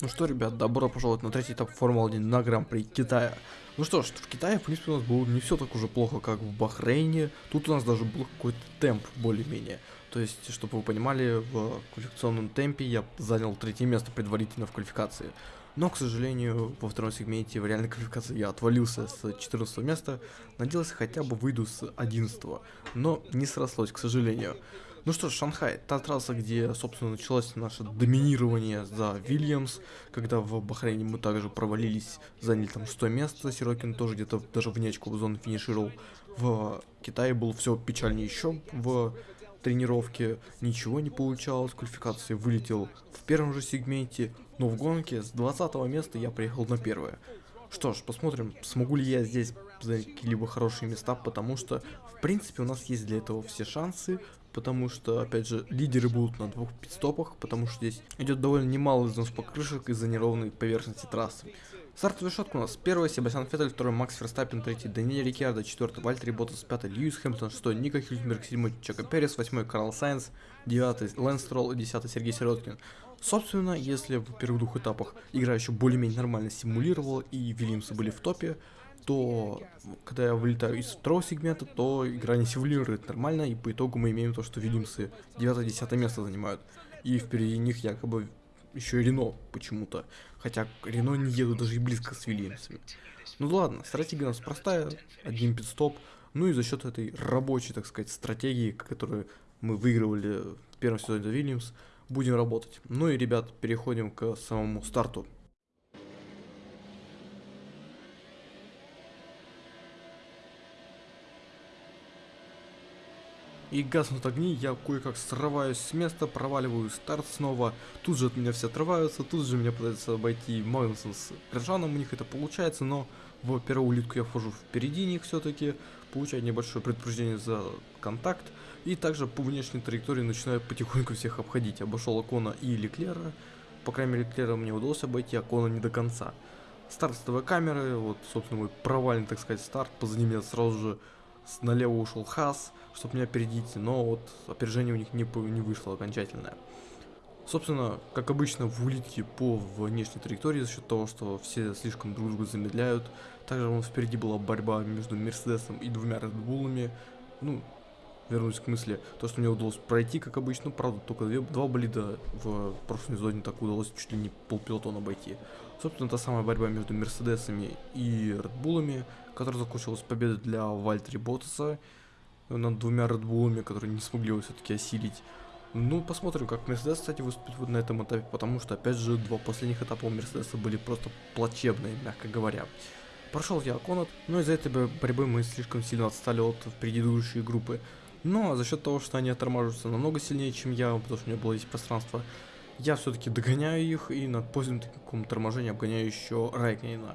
Ну что, ребят, добро пожаловать на третий этап Формулы-1 на Гран-при Китая. Ну что ж, в Китае, в принципе, у нас было не все так уже плохо, как в Бахрейне. Тут у нас даже был какой-то темп более-менее. То есть, чтобы вы понимали, в квалификационном темпе я занял третье место предварительно в квалификации. Но, к сожалению, во втором сегменте в реальной квалификации я отвалился с 14 места. Надеялся хотя бы выйду с 11 но не срослось, к сожалению. Ну что ж, Шанхай, та трасса, где, собственно, началось наше доминирование за Вильямс, когда в Бахрейне мы также провалились, заняли там 100 место, Сирокин тоже где-то даже вне очков зоны финишировал. В Китае было все печальнее еще в тренировке, ничего не получалось, квалификации вылетел в первом же сегменте, но в гонке с 20 места я приехал на первое. Что ж, посмотрим, смогу ли я здесь занять какие-либо хорошие места, потому что, в принципе, у нас есть для этого все шансы, потому что, опять же, лидеры будут на двух пит-стопах, потому что здесь идет довольно немало износ покрышек из-за неровной поверхности трассы. Стартовая решетка у нас. Первый Себастьян Феттель, второй Макс Ферстаппен, третий Даниэль Риккардо, четвертый Валттери Боттас, пятый Льюис Хэмилтон, шестой Нико Хюлькенберг, седьмой Чеко Перес, восьмой Карлос Сайнс, девятый Лэнс Стролл и десятый Сергей Сироткин. Собственно, если в первых двух этапах игра еще более-менее нормально симулировала и Вильямсы были в топе, то когда я вылетаю из второго сегмента, то игра не симулирует нормально, и по итогу мы имеем то, что Вильямсы 9-10 место занимают. И впереди них якобы еще и Рено почему-то. Хотя Рено не едут даже и близко с Вильямсами. Ну ладно, стратегия у нас простая, один пидстоп. Ну и за счет этой рабочей, так сказать, стратегии, которую мы выигрывали в первом сезоне за Вильямс, будем работать. Ну и, ребят, переходим к самому старту. И гаснут огни, я кое-как срываюсь с места, проваливаю старт снова, тут же от меня все отрываются, тут же меня пытается обойти Магнусон с Ржаном, у них это получается, но в первую улитку я вхожу впереди них все-таки, получаю небольшое предупреждение за контакт, и также по внешней траектории начинаю потихоньку всех обходить, обошел Акона и Леклера, по крайней мере Леклера мне удалось обойти, Акона не до конца. Старт с камеры, вот собственно мой провальный, так сказать, старт, позади меня сразу же налево ушел Хас, чтобы меня опередить, но вот опережение у них не, не вышло окончательное. Собственно, как обычно в улитке по внешней траектории за счет того, что все слишком друг друга замедляют. Также нас впереди была борьба между Мерседесом и двумя Редбулами. Ну, вернусь к мысли, то, что мне удалось пройти, как обычно, правда, только две, два болида в прошлом сезоне так удалось чуть ли не полпилотона обойти. Собственно, та самая борьба между Мерседесами и Редбулами, которая закончилась победой для Вальтери Ботаса над двумя Редбулами, которые не смогли его все-таки осилить. Ну, посмотрим, как Мерседес, кстати, выступит вот на этом этапе, потому что, опять же, два последних этапа у Мерседеса были просто плачебные, мягко говоря. Прошел я Аконат, но из-за этой борьбы мы слишком сильно отстали от предыдущей группы. Но за счет того, что они оттормаживаются намного сильнее, чем я, потому что у меня было есть пространство, я все-таки догоняю их и на позднем таком торможении обгоняю еще Райкнина.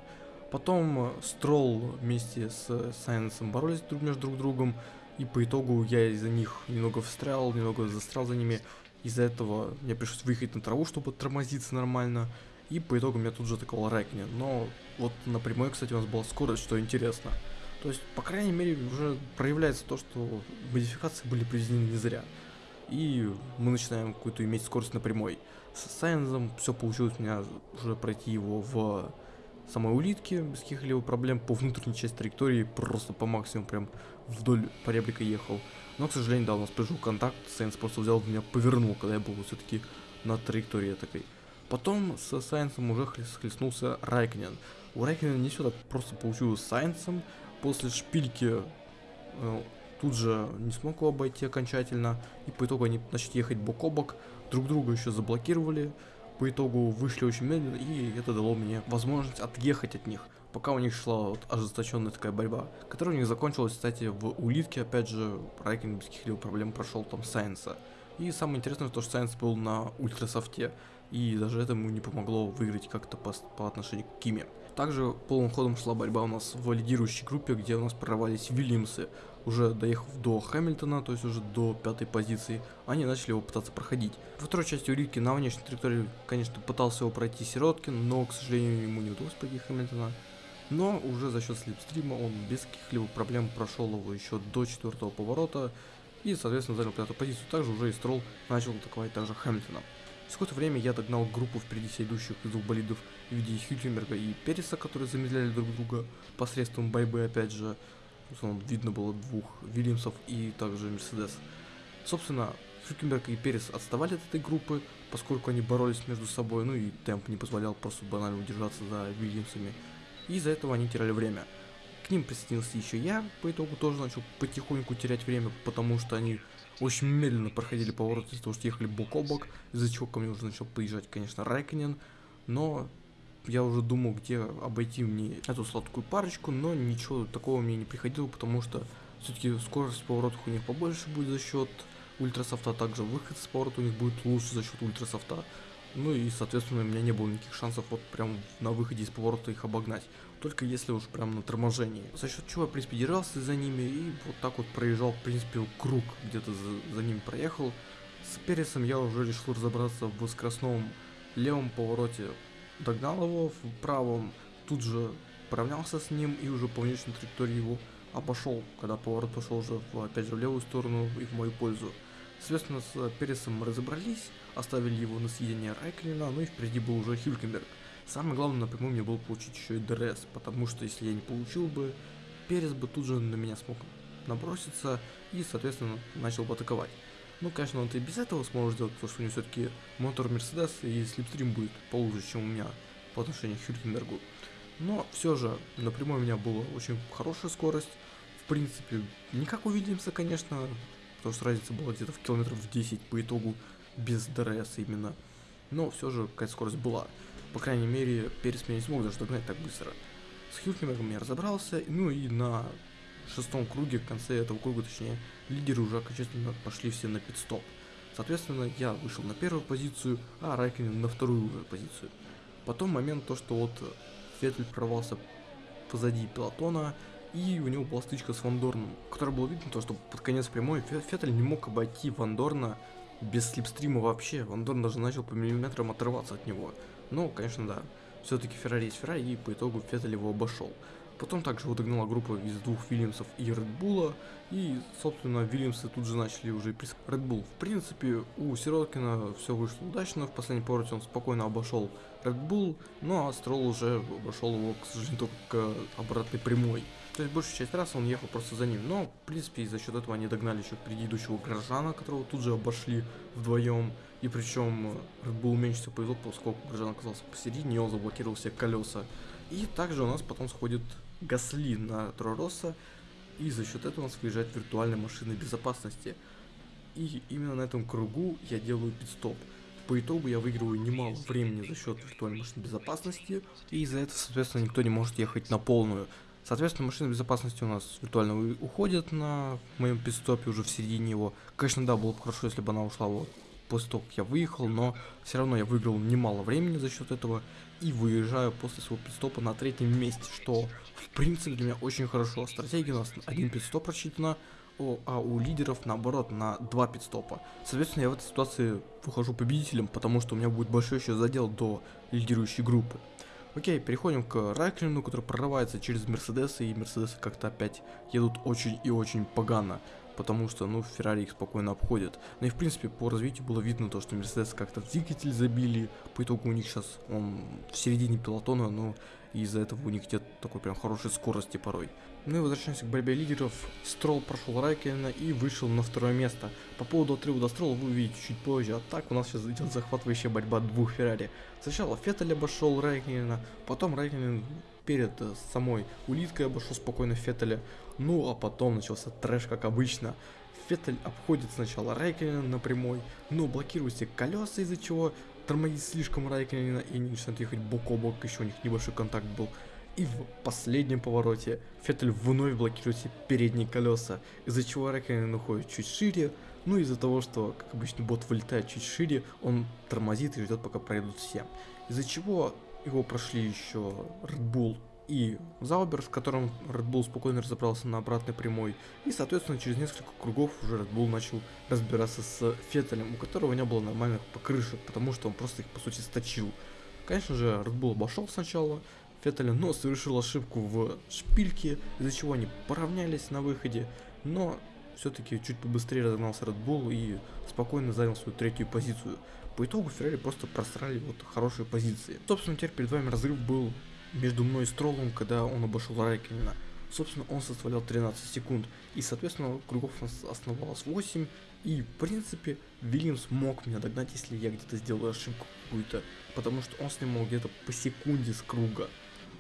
Потом Стролл вместе с Сайенсом боролись друг между друг другом, и по итогу я из-за них немного встрял, немного застрял за ними. Из-за этого мне пришлось выехать на траву, чтобы тормозиться нормально. И по итогу меня тут же атаковал Райкнин. Но вот на прямой, кстати, у нас была скорость, что интересно. То есть, по крайней мере, уже проявляется то, что модификации были произведены не зря. И мы начинаем какую-то иметь скорость на прямой. С Сайензом все получилось у меня уже пройти его в самой улитке без каких-либо проблем. По внутренней части траектории просто по максимуму прям вдоль поребрика ехал. Но, к сожалению, да, у нас пришел контакт, Сайенс просто взял меня, повернул, когда я был все-таки на траектории такой. Потом с Сайенсом уже схлестнулся Райкнен. У Райкнена не все так просто получилось с Сайенсом. После шпильки э, тут же не смог его обойти окончательно. И по итогу они начали ехать бок о бок. Друг друга еще заблокировали. По итогу вышли очень медленно, и это дало мне возможность отъехать от них пока у них шла вот ожесточенная такая борьба, которая у них закончилась, кстати, в улитке, опять же, Райкин без каких-либо проблем прошел там Сайенса. И самое интересное, то, что Сайенс был на ультрасофте, и даже это ему не помогло выиграть как-то по, по отношению к Киме. Также полным ходом шла борьба у нас в лидирующей группе, где у нас прорвались Вильямсы. Уже доехав до Хэмилтона, то есть уже до пятой позиции, они начали его пытаться проходить. Во второй части улитки на внешней траектории, конечно, пытался его пройти Сироткин, но, к сожалению, ему не удалось пройти Хэмилтона. Но уже за счет слепстрима он без каких-либо проблем прошел его еще до четвертого поворота и, соответственно, занял пятую позицию. Также уже и Стролл начал атаковать также Хэмилтона. Через какое-то время я догнал группу впереди себя идущих из двух болидов в виде Хюлькенберга и Переса, которые замедляли друг друга посредством борьбы, опять же. Видно было двух Вильямсов и также Мерседес. Собственно, Хюлькенберг и Перес отставали от этой группы, поскольку они боролись между собой, ну и темп не позволял просто банально удержаться за Вильямсами. И из-за этого они теряли время. К ним присоединился еще я, по итогу тоже начал потихоньку терять время, потому что они очень медленно проходили поворот из-за того, что ехали бок о бок, из-за чего ко мне уже начал подъезжать, конечно, Райконен, но я уже думал, где обойти мне эту сладкую парочку, но ничего такого мне не приходило, потому что все-таки скорость поворотов у них побольше будет за счет ультрасофта, также выход с поворота у них будет лучше за счет ультрасофта. Ну и, соответственно, у меня не было никаких шансов вот прям на выходе из поворота их обогнать. Только если уж прям на торможении. За счет чего я, в принципе, держался за ними и вот так вот проезжал, в принципе, круг где-то за, за ними проехал. С Пересом я уже решил разобраться в скоростном левом повороте. Догнал его в правом, тут же поравнялся с ним и уже по внешней траектории его обошел, когда поворот пошел уже, в, опять же, в левую сторону и в мою пользу. Соответственно, с Пересом мы разобрались, оставили его на съедение Райклина, ну и впереди был уже Хюлькенберг. Самое главное напрямую мне было получить еще и DRS, потому что если я не получил бы, Перес бы тут же на меня смог наброситься и, соответственно, начал бы атаковать. Ну, конечно, он и без этого сможет сделать, потому что у него все-таки мотор Мерседес и slipstream будет получше, чем у меня по отношению к Хюлькенбергу. Но все же, напрямую у меня была очень хорошая скорость. В принципе, не как у конечно, потому что разница была где-то в километров в 10 по итогу без DRS именно. Но все же какая-то скорость была. По крайней мере, Перес меня не смог даже догнать так быстро. С Хилкенбергом я разобрался, ну и на шестом круге, в конце этого круга, точнее, лидеры уже окончательно пошли все на пит-стоп. Соответственно, я вышел на первую позицию, а Райкин на вторую позицию. Потом момент то, что вот Феттель прорвался позади пилотона, и у него была стычка с Вандорном, которая было видно, то, что под конец прямой Феттель не мог обойти Вандорна без слепстрима вообще. Вандорн даже начал по миллиметрам отрываться от него. Но, конечно, да, все-таки Феррари есть Феррари, и по итогу Феттель его обошел. Потом также вот догнала группа из двух Вильямсов и Редбула, и, собственно, Вильямсы тут же начали уже прис... Редбул. В принципе, у Сироткина все вышло удачно, в последнем повороте он спокойно обошел Редбул, ну а Строл уже обошел его, к сожалению, только обратной прямой. То есть большую часть раз он ехал просто за ним. Но, в принципе, за счет этого они догнали еще предыдущего Грожана, которого тут же обошли вдвоем. И причем Bull меньше всего повезло, поскольку Грожан оказался посередине, и он заблокировал все колеса. И также у нас потом сходит Гасли на Тророса, и за счет этого у нас выезжает виртуальная машина безопасности. И именно на этом кругу я делаю пидстоп. По итогу я выигрываю немало времени за счет виртуальной машины безопасности, и из-за этого, соответственно, никто не может ехать на полную. Соответственно, машина безопасности у нас виртуально уходит на моем пидстопе уже в середине его. Конечно, да, было бы хорошо, если бы она ушла вот после того, как я выехал, но все равно я выиграл немало времени за счет этого и выезжаю после своего пидстопа на третьем месте, что в принципе для меня очень хорошо. Стратегия у нас один пидстоп рассчитана, а у лидеров наоборот на два пидстопа. Соответственно, я в этой ситуации выхожу победителем, потому что у меня будет большой еще задел до лидирующей группы. Окей, переходим к Райклину, который прорывается через Мерседесы, и Мерседесы как-то опять едут очень и очень погано, потому что, ну, Феррари их спокойно обходит. Ну и, в принципе, по развитию было видно то, что Мерседесы как-то двигатель забили, по итогу у них сейчас он в середине пилотона, но из-за этого у них нет такой прям хорошей скорости порой. Ну и возвращаемся к борьбе лидеров. Строл прошел Райкина и вышел на второе место. По поводу отрыва до Строла вы увидите чуть позже. А так у нас сейчас идет захватывающая борьба двух Феррари. Сначала Феттель обошел Райкина, потом Райкин перед э, самой улиткой обошел спокойно Феттеля. Ну а потом начался трэш, как обычно. Феттель обходит сначала Райкина на прямой, но блокирует все колеса, из-за чего тормозит слишком Райкина и начинает ехать бок о бок, еще у них небольшой контакт был. И в последнем повороте Феттель вновь блокирует все передние колеса, из-за чего Рэккинен уходит чуть шире, ну из-за того, что, как обычно, бот вылетает чуть шире, он тормозит и ждет, пока пройдут все. Из-за чего его прошли еще Red Bull и Заубер, с которым Red Bull спокойно разобрался на обратной прямой. И, соответственно, через несколько кругов уже Red Bull начал разбираться с Феттелем, у которого не было нормальных покрышек, потому что он просто их, по сути, сточил. Конечно же, Red Bull обошел сначала, Феттеля, но совершил ошибку в шпильке, из-за чего они поравнялись на выходе, но все-таки чуть побыстрее разогнался Red Bull и спокойно занял свою третью позицию. По итогу Феррари просто просрали вот хорошие позиции. Собственно, теперь перед вами разрыв был между мной и Строллом, когда он обошел Райкинена. Собственно, он составлял 13 секунд, и, соответственно, кругов у нас оставалось 8, и, в принципе, Вильямс мог меня догнать, если я где-то сделаю ошибку какую-то, потому что он снимал где-то по секунде с круга.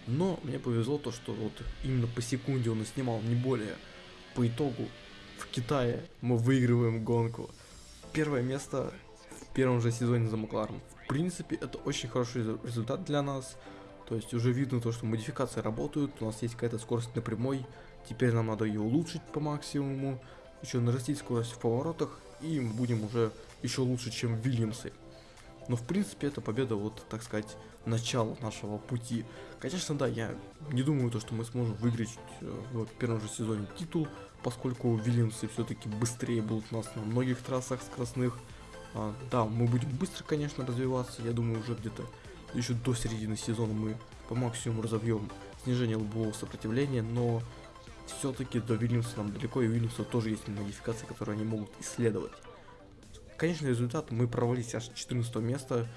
Но мне повезло то, что вот именно по секунде он и снимал, не более. По итогу в Китае мы выигрываем гонку. Первое место в первом же сезоне за Макларен. В принципе, это очень хороший результат для нас. То есть уже видно то, что модификации работают, у нас есть какая-то скорость на прямой. Теперь нам надо ее улучшить по максимуму, еще нарастить скорость в поворотах, и мы будем уже еще лучше, чем Вильямсы. Но в принципе это победа, вот так сказать, начало нашего пути. Конечно, да, я не думаю, то, что мы сможем выиграть э, в первом же сезоне титул, поскольку Вильямсы все-таки быстрее будут нас на многих трассах скоростных. А, да, мы будем быстро, конечно, развиваться, я думаю, уже где-то еще до середины сезона мы по максимуму разовьем снижение лобового сопротивления, но все-таки до Вильямса нам далеко, и у Вильямса тоже есть модификации, которые они могут исследовать. Конечный результат мы провалились аж 14 место.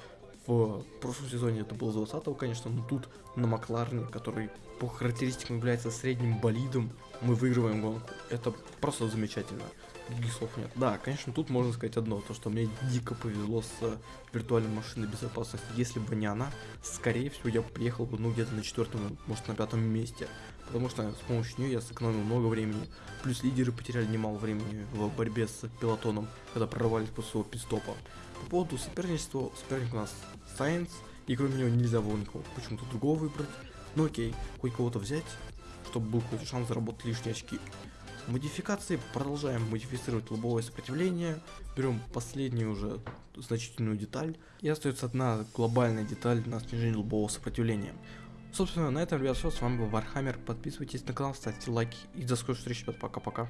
В прошлом сезоне это было 20 конечно, но тут на Макларне, который по характеристикам является средним болидом, мы выигрываем гонку. Это просто замечательно. Других слов нет. Да, конечно, тут можно сказать одно, то что мне дико повезло с виртуальной машиной безопасности. Если бы не она, скорее всего, я приехал бы, ну, где-то на четвертом, может, на пятом месте потому что с помощью нее я сэкономил много времени. Плюс лидеры потеряли немало времени в борьбе с пилотоном, когда прорвались после своего пидстопа. По поводу соперничества, соперник у нас Сайнс, и кроме него нельзя было никого почему-то другого выбрать. Ну окей, хоть кого-то взять, чтобы был какой-то шанс заработать лишние очки. Модификации продолжаем модифицировать лобовое сопротивление, берем последнюю уже значительную деталь, и остается одна глобальная деталь на снижение лобового сопротивления. Собственно, на этом, ребят, все. С вами был Вархаммер. Подписывайтесь на канал, ставьте лайки. И до скорых встреч, ребят. Пока-пока.